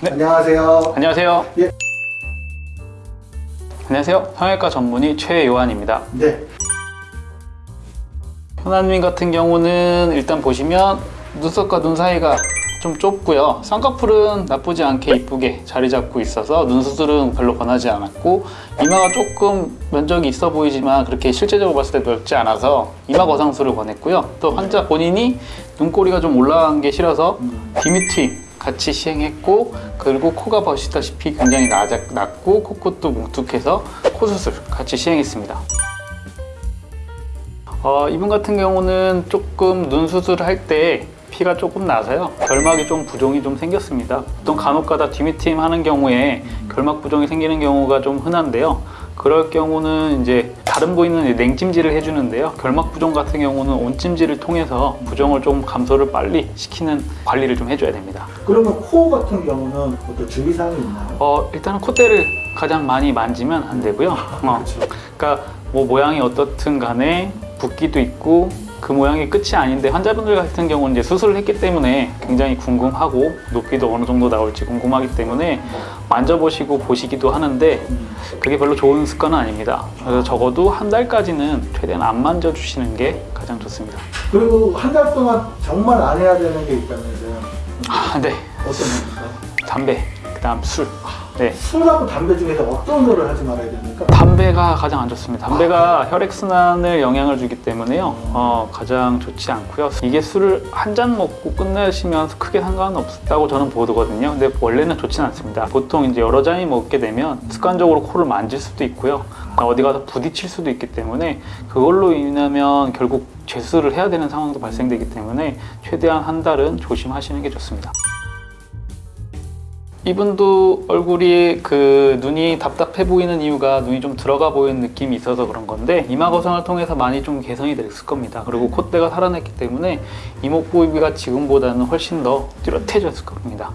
네. 안녕하세요. 안녕하세요. 예. 안녕하세요. 성형외과 전문의 최요한입니다. 네. 현아님 같은 경우는 일단 보시면 눈썹과 눈 사이가 좀 좁고요. 쌍꺼풀은 나쁘지 않게 이쁘게 자리 잡고 있어서 눈 수술은 별로 권하지 않았고 이마가 조금 면적이 있어 보이지만 그렇게 실제적으로 봤을 때 넓지 않아서 이마 거상술을 권했고요. 또 환자 본인이 눈꼬리가 좀 올라간 게 싫어서 비미트윙 같이 시행했고 그리고 코가 보시다시피 굉장히 낮, 낮고 코끝도 뭉툭해서 코 수술 같이 시행했습니다. 어, 이분 같은 경우는 조금 눈 수술할 때 피가 조금 나서요. 결막이 좀 부종이 좀 생겼습니다. 보통 간혹가다 디미팀 하는 경우에 결막 부종이 생기는 경우가 좀 흔한데요. 그럴 경우는 이제 다른 부위는 냉찜질을 해주는데요. 결막 부종 같은 경우는 온찜질을 통해서 부종을 좀 감소를 빨리 시키는 관리를 좀 해줘야 됩니다. 그러면 코 같은 경우는 어떤 주의사항이 있나요? 어, 일단은 콧대를 가장 많이 만지면 안 되고요. 어, 그러니까 뭐 모양이 어떻든 간에 붓기도 있고 그 모양이 끝이 아닌데 환자분들 같은 경우는 이제 수술을 했기 때문에 굉장히 궁금하고 높이도 어느 정도 나올지 궁금하기 때문에 만져보시고 보시기도 하는데 그게 별로 좋은 습관은 아닙니다. 그래서 적어도 한 달까지는 최대한 안 만져주시는 게 가장 좋습니다. 그리고 한 달 동안 정말 안 해야 되는 게 있다면서요? 아, 네. 어떤 겁니까? 담배, 그 다음 술. 네. 술하고 담배 중에서 어떤 거를 하지 말아야 됩니까? 담배가 가장 안 좋습니다. 담배가 혈액순환을 영향을 주기 때문에요. 어, 가장 좋지 않고요. 이게 술을 한 잔 먹고 끝내시면 크게 상관은 없다고 저는 보거든요. 근데 원래는 좋지는 않습니다. 보통 이제 여러 잔이 먹게 되면 습관적으로 코를 만질 수도 있고요. 어디 가서 부딪힐 수도 있기 때문에 그걸로 인하면 결국 재수를 해야 되는 상황도 발생되기 때문에 최대한 한 달은 조심하시는 게 좋습니다. 이분도 얼굴이 그 눈이 답답해 보이는 이유가 눈이 좀 들어가 보이는 느낌이 있어서 그런 건데 이마 거상을 통해서 많이 좀 개선이 됐을 겁니다. 그리고 콧대가 살아났기 때문에 이목 부위가 지금보다는 훨씬 더 뚜렷해졌을 겁니다.